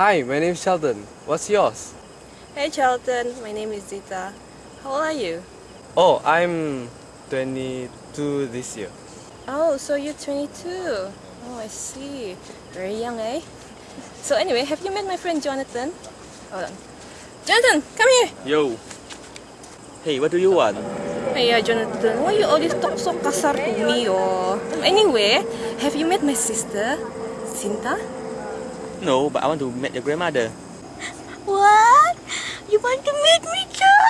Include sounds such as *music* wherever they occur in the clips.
Hi, my name is Sheldon. What's yours? Hey Sheldon, my name is Zita. How old are you? Oh, I'm 22 this year. Oh, so you're 22. Oh, I see. Very young, eh? *laughs* So anyway, have you met my friend Jonathan? Hold on. Jonathan, come here! Yo. Hey, what do you want? Hey, uh, Jonathan, why you always talk so kasar to me, oh? Anyway, have you met my sister, Sinta? No, but I want to meet your grandmother. What? You want to meet me too?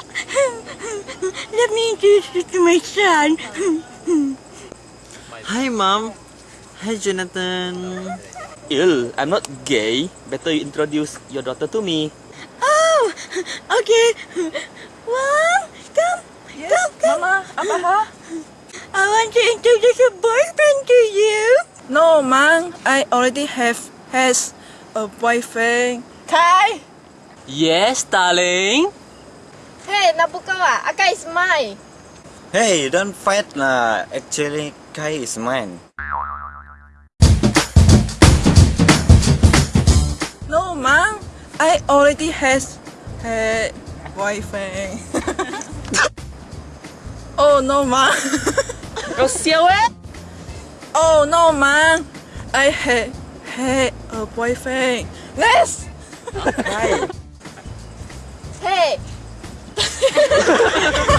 Let me introduce you to my son. Hi, Mom. Hi, Jonathan. Ill, I'm not gay. Better you introduce your daughter to me. Oh, okay. Mom, come, come, come. Mama, apa ha? I want to introduce a boyfriend to you. No, Mom. I already have has a boyfriend. Kai! Yes, darling. Hey, Nabukawa, Aka is mine. Hey, don't fight lah. Actually, Kai is mine. No, Mang. I already has a boyfriend. *laughs* oh no, Mang. Kau sial eh? Oh no, Mang. I had had a uh, boyfriend. Yes. Hey, *laughs* *laughs*